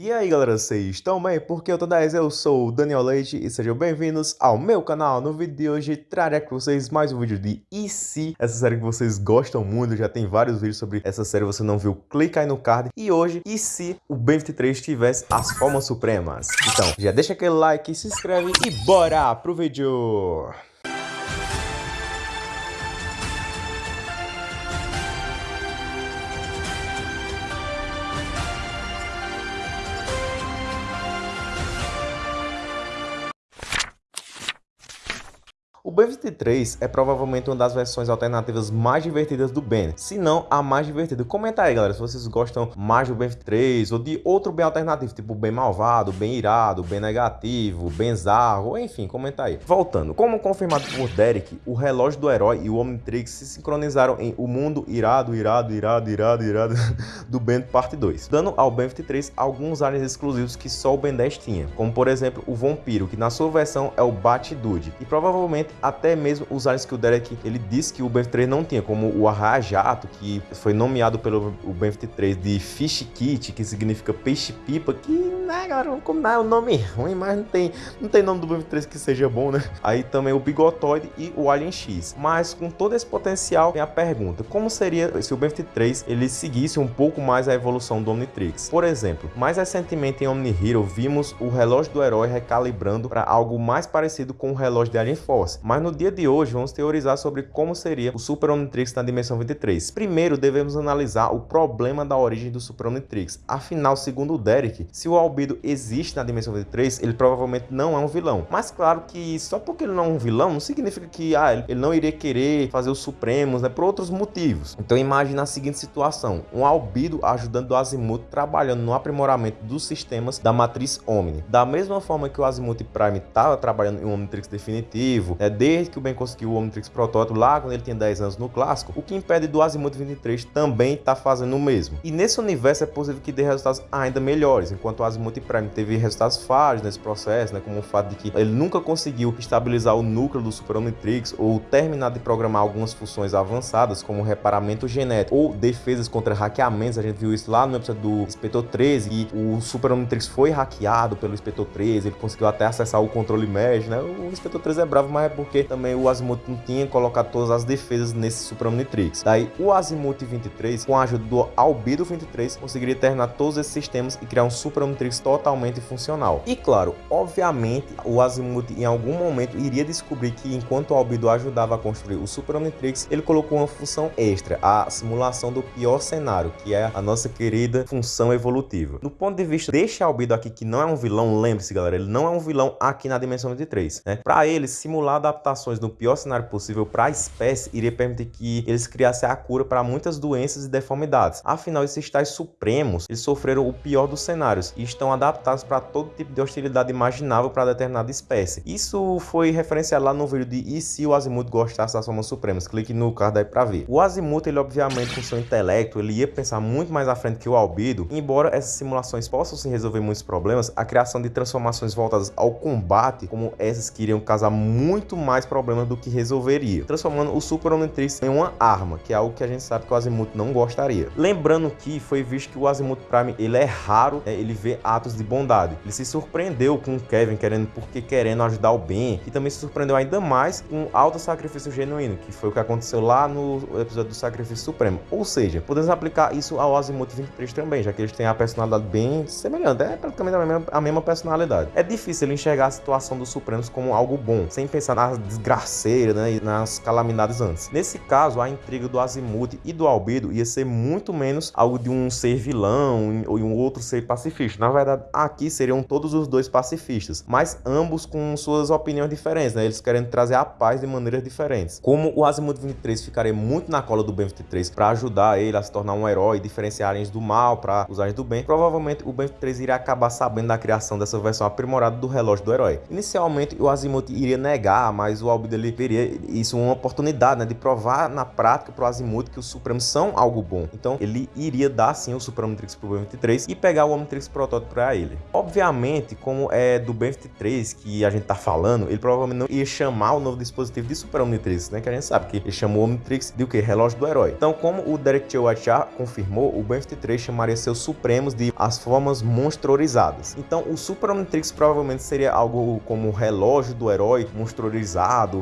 E aí galera, vocês estão bem? Porque eu tô 10, eu sou o Daniel Leite e sejam bem-vindos ao meu canal. No vídeo de hoje trarei para vocês mais um vídeo de E se, essa série que vocês gostam muito, já tem vários vídeos sobre essa série, você não viu, clica aí no card. E hoje, e se o Ben 23 tivesse as formas supremas? Então, já deixa aquele like, se inscreve e bora pro vídeo! O Ben 23 é provavelmente uma das versões alternativas mais divertidas do Ben, se não a mais divertida. Comenta aí, galera, se vocês gostam mais do Ben 23 ou de outro Ben alternativo, tipo Ben malvado, Ben irado, Ben negativo, Ben zarro, enfim, comenta aí. Voltando, como confirmado por Derek, o relógio do herói e o Omnitrix se sincronizaram em O Mundo Irado, Irado, Irado, Irado, Irado do Ben Parte 2, dando ao Ben 23 alguns aliens exclusivos que só o Ben 10 tinha, como por exemplo o Vampiro, que na sua versão é o Bat-Dude, e provavelmente até mesmo os aliens que o Derek ele disse que o Ben-23 não tinha, como o Arraia-Jato, que foi nomeado pelo o Ben-23 de Fish Kit, que significa peixe-pipa, que, né, galera, como não é um nome ruim, mas não tem, não tem nome do Ben-23 que seja bom, né? Aí também o Bigotoide e o Alien X. Mas com todo esse potencial, vem a pergunta, como seria se o Ben-23 ele seguisse um pouco mais a evolução do Omnitrix? Por exemplo, mais recentemente em Omni Hero, vimos o relógio do herói recalibrando para algo mais parecido com o relógio de Alien Force, mas no dia de hoje vamos teorizar sobre como seria o Super Omnitrix na dimensão 23. Primeiro devemos analisar o problema da origem do Super Omnitrix. Afinal, segundo o Derek, se o Albedo existe na dimensão 23, ele provavelmente não é um vilão. Mas claro que só porque ele não é um vilão, não significa que ah, ele não iria querer fazer os Supremos, né, por outros motivos. Então imagine a seguinte situação, um Albedo ajudando o Azimuth trabalhando no aprimoramento dos sistemas da matriz Omni. Da mesma forma que o Azimuth Prime estava trabalhando em um Omnitrix definitivo, né, desde que o Ben conseguiu o Omnitrix Protótipo lá quando ele tinha 10 anos no clássico, o que impede do Azimuth 23 também tá fazendo o mesmo. E nesse universo é possível que dê resultados ainda melhores, enquanto o Azimuth Prime teve resultados falhos nesse processo, né, como o fato de que ele nunca conseguiu estabilizar o núcleo do Super Omnitrix ou terminar de programar algumas funções avançadas, como reparamento genético ou defesas contra hackeamentos, a gente viu isso lá no episódio do Inspetor 13, e o Super Omnitrix foi hackeado pelo Inspetor 13, ele conseguiu até acessar o controle mesh, né? O Inspetor 13 é bravo, mas é porque também o Azimuth não tinha colocado todas as defesas nesse Super Omnitrix. Daí o Azimuth 23, com a ajuda do Albedo 23, conseguiria terminar todos esses sistemas e criar um Super Omnitrix totalmente funcional. E claro, obviamente, o Azimuth em algum momento iria descobrir que enquanto o Albedo ajudava a construir o Super Omnitrix, ele colocou uma função extra, a simulação do pior cenário, que é a nossa querida função evolutiva. Do ponto de vista deste Albedo aqui, que não é um vilão, lembre-se galera, ele não é um vilão aqui na dimensão 23, né? Para ele, simular adaptação adaptações no pior cenário possível para a espécie iria permitir que eles criassem a cura para muitas doenças e deformidades. Afinal, esses tais supremos, eles sofreram o pior dos cenários e estão adaptados para todo tipo de hostilidade imaginável para determinada espécie. Isso foi referenciado lá no vídeo de E se o Azimuth gostasse das formas supremas? Clique no card aí para ver. O Azimuth, ele obviamente com seu intelecto, ele ia pensar muito mais à frente que o Albedo, embora essas simulações possam se resolver muitos problemas, a criação de transformações voltadas ao combate, como essas que iriam causar muito mais mais problemas do que resolveria, transformando o Super Omnitrix em uma arma, que é algo que a gente sabe que o Azimuth não gostaria. Lembrando que foi visto que o Azimuth Prime ele é raro, né, ele vê atos de bondade. Ele se surpreendeu com o Kevin querendo porque querendo ajudar o Ben, e também se surpreendeu ainda mais com o alto sacrifício genuíno, que foi o que aconteceu lá no episódio do Sacrifício Supremo. Ou seja, podemos aplicar isso ao Azimuth 23 também, já que eles têm a personalidade bem semelhante, é praticamente a mesma, a mesma personalidade. É difícil enxergar a situação dos Supremos como algo bom, sem pensar nas desgraceira né, e nas calamidades antes. Nesse caso, a intriga do Azimuth e do Albedo ia ser muito menos algo de um ser vilão ou um outro ser pacifista. Na verdade, aqui seriam todos os dois pacifistas, mas ambos com suas opiniões diferentes, né? Eles querendo trazer a paz de maneiras diferentes. Como o Azimuth 23 ficaria muito na cola do Ben 23 para ajudar ele a se tornar um herói, diferenciar do mal para os aliens do bem, provavelmente o Ben 23 iria acabar sabendo da criação dessa versão aprimorada do relógio do herói. Inicialmente, o Azimuth iria negar, mas mas o Albedo ele veria isso uma oportunidade, né, de provar na prática pro Azimuth que os Supremos são algo bom. Então ele iria dar sim o Super Omnitrix pro Ben 23 e pegar o Omnitrix protótipo para ele. Obviamente, como é do Ben 23 que a gente tá falando, ele provavelmente não ia chamar o novo dispositivo de Super Omnitrix, né, que a gente sabe que ele chamou o Omnitrix de o que? Relógio do Herói. Então, como o Derek. White já confirmou, o Ben 23 chamaria seus Supremos de as formas monstrorizadas. Então, o Super Omnitrix provavelmente seria algo como o relógio do herói monstruorizado,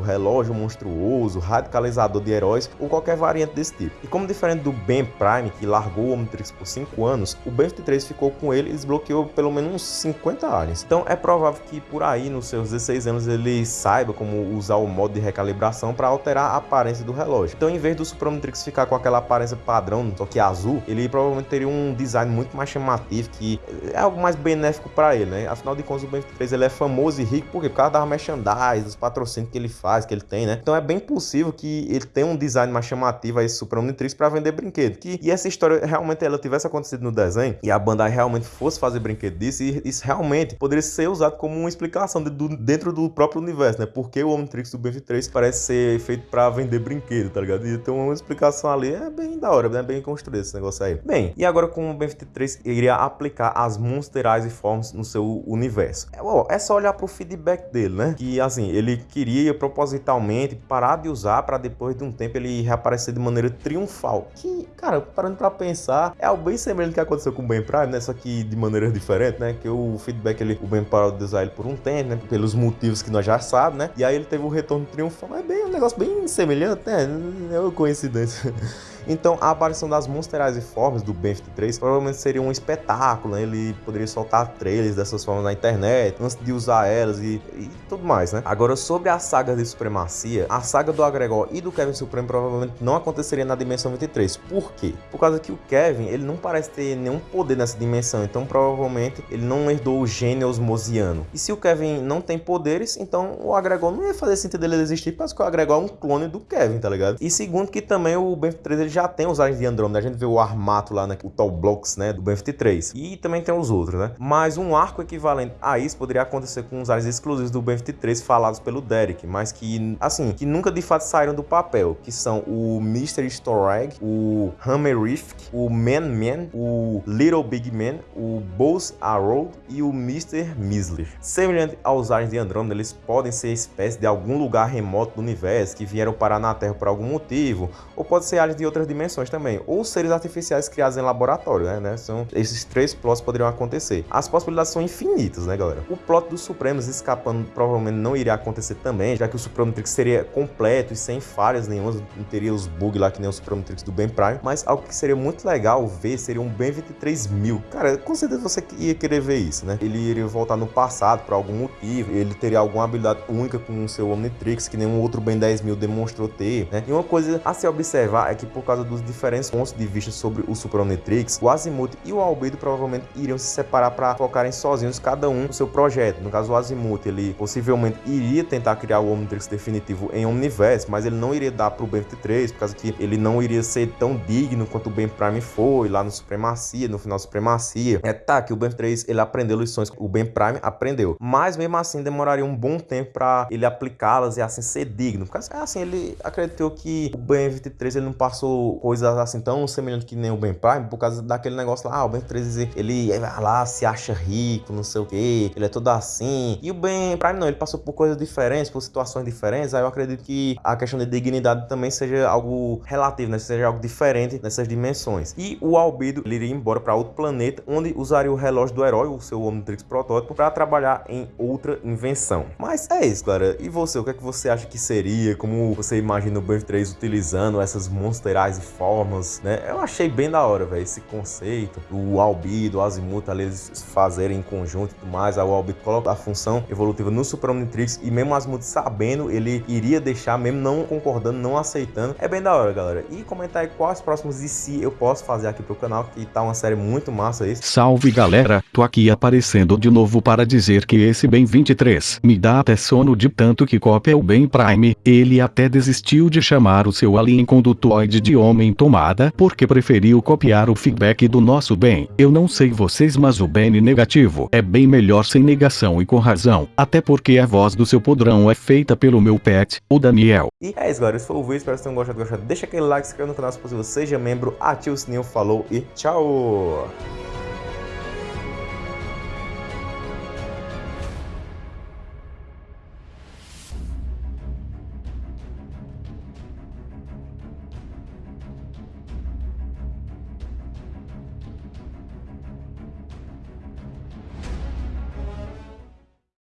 relógio monstruoso, radicalizador de heróis ou qualquer variante desse tipo. E como diferente do Ben Prime, que largou o Omnitrix por 5 anos, o Ben 23 ficou com ele e desbloqueou pelo menos uns 50 aliens. Então é provável que por aí, nos seus 16 anos, ele saiba como usar o modo de recalibração para alterar a aparência do relógio. Então, em vez do Super Omnitrix ficar com aquela aparência padrão, só que azul, ele provavelmente teria um design muito mais chamativo, que é algo mais benéfico para ele, né? Afinal de contas, o Ben 23 ele é famoso e rico por quê? por causa das merchandise, dos patrocínios que ele faz, que ele tem, né? Então é bem possível que ele tenha um design mais chamativo a esse Super Omnitrix para vender brinquedo. Que, e essa história realmente ela tivesse acontecido no desenho e a Bandai realmente fosse fazer brinquedo disso, e isso realmente poderia ser usado como uma explicação de, do, dentro do próprio universo, né? Porque o Omnitrix do Ben 23 parece ser feito para vender brinquedo, tá ligado? E então uma explicação ali é bem da hora, né? Bem construído esse negócio aí. Bem, e agora como o Ben 23 iria aplicar as Monster Eyes e Forms no seu universo? É, ó, é só olhar pro feedback dele, né? Que assim, ele queria propositalmente parar de usar para depois de um tempo ele reaparecer de maneira triunfal. Que, cara, parando para pensar, é algo bem semelhante que aconteceu com o Ben Prime, né? Só que de maneira diferente, né? Que o feedback ele, o Ben parou de usar ele por um tempo, né? Pelos motivos que nós já sabemos, né? E aí ele teve o retorno triunfal. É bem um negócio bem semelhante, né? É uma coincidência. Então, a aparição das Monsterais e formas do Ben 23 provavelmente seria um espetáculo, né? Ele poderia soltar trailers dessas formas na internet, antes de usar elas e, e tudo mais, né? Agora, sobre a saga de supremacia, a saga do Agregor e do Kevin Supremo provavelmente não aconteceria na dimensão 23. Por quê? Por causa que o Kevin, ele não parece ter nenhum poder nessa dimensão, então provavelmente ele não herdou o gênio osmosiano. E se o Kevin não tem poderes, então o Agregor não ia fazer sentido ele existir, porque o Agregor é um clone do Kevin, tá ligado? E segundo que também o Ben 23 ele já tem os aliens de Andromeda. A gente vê o Armato lá, né, o Tall Blocks, né, do Ben-53. E também tem os outros, né? Mas um arco equivalente a isso poderia acontecer com os aliens exclusivos do Ben-53 falados pelo Derek, mas que, assim, que nunca de fato saíram do papel, que são o Mr. Storag, o Hammer Rift, o Man Man, o Little Big Man, o Buzz Arrow e o Mr. Misler. Semelhante aos aliens de Andromeda, eles podem ser espécies de algum lugar remoto do universo que vieram parar na Terra por algum motivo, ou pode ser aliens de outras dimensões também, ou seres artificiais criados em laboratório, né? né? São, esses três plots poderiam acontecer. As possibilidades são infinitas, né, galera? O plot dos Supremos escapando provavelmente não iria acontecer também, já que o Supremo Trix seria completo e sem falhas nenhumas, não teria os bugs lá que nem o Supremo Trix do Ben Prime, mas algo que seria muito legal ver seria um Ben 23000. Cara, com certeza você ia querer ver isso, né? Ele iria voltar no passado por algum motivo, ele teria alguma habilidade única com o seu Omnitrix, que nenhum outro Ben 10000 demonstrou ter, né? E uma coisa a se observar é que por causa dos diferentes pontos de vista sobre o Super Omnitrix, o Azimuth e o Albedo provavelmente iriam se separar para focarem sozinhos cada um no seu projeto. No caso, o Azimuth, ele possivelmente iria tentar criar o Omnitrix definitivo em Omniverse, mas ele não iria dar para o Ben 23, por causa que ele não iria ser tão digno quanto o Ben Prime foi lá no Supremacia, no final Supremacia. É tá que o Ben 3 ele aprendeu lições que o Ben Prime aprendeu, mas mesmo assim demoraria um bom tempo para ele aplicá-las e assim ser digno. Porque assim, ele acreditou que o Ben 23 ele não passou coisas assim tão semelhante que nem o Ben Prime, por causa daquele negócio lá, ah, o Ben 13, ele vai lá, se acha rico, não sei o que, ele é todo assim. E o Ben Prime não, ele passou por coisas diferentes, por situações diferentes, aí eu acredito que a questão de dignidade também seja algo relativo, né? Seja algo diferente nessas dimensões. E o Albedo, ele iria embora para outro planeta, onde usaria o relógio do herói, o seu Omnitrix protótipo, para trabalhar em outra invenção. Mas é isso, galera. E você, o que é que você acha que seria? Como você imagina o Ben 3 utilizando essas monsterais e formas né? Eu achei bem da hora, velho, esse conceito do Albedo, o Azimuth ali eles fazerem em conjunto e tudo mais. Aí o Albedo coloca a função evolutiva no Super Omnitrix e mesmo o Azimuth sabendo, ele iria deixar, mesmo não concordando, não aceitando. É bem da hora, galera. E comentar aí quais próximos e se eu posso fazer aqui pro canal, que tá uma série muito massa isso. Salve, galera. Tô aqui aparecendo de novo para dizer que esse Ben 23 me dá até sono de tanto que cópia o Ben Prime. Ele até desistiu de chamar o seu alien condutoide de homem tomada porque preferiu copiar o feedback do nosso Ben. Eu não sei vocês mas o Ben negativo é bem melhor sem negação e com razão, até porque a voz do seu podrão é feita pelo meu pet, o Daniel. E é isso galera, esse foi o vídeo, espero que vocês tenham gostado, gostado. Deixa aquele like, se inscreva no canal se possível, seja membro, ative o sininho, falou e tchau!